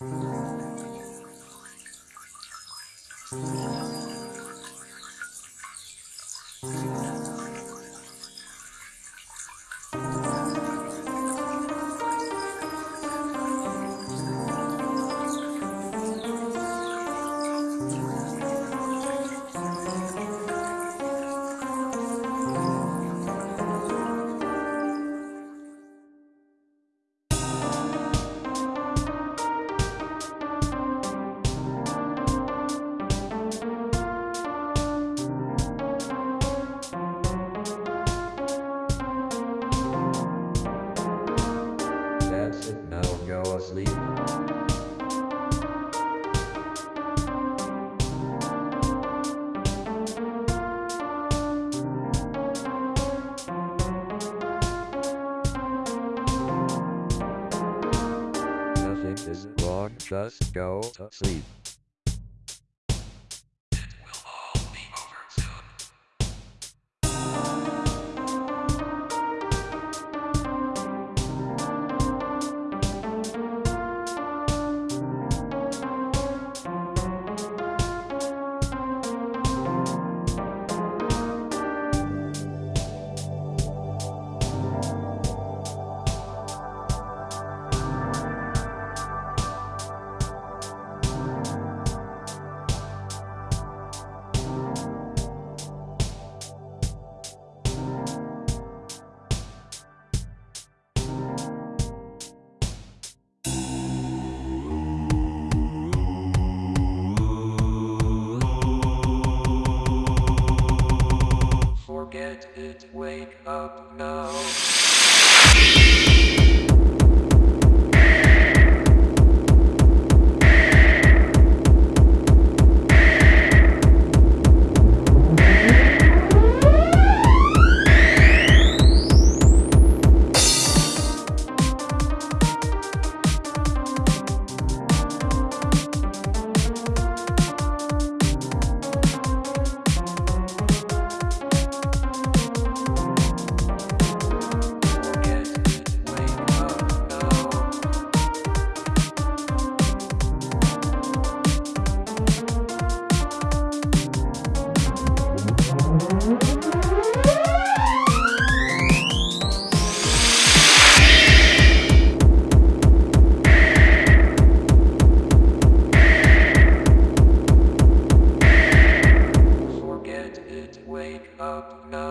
Thank you. Now go asleep. Nothing is wrong, just go to sleep. wake up now. up now.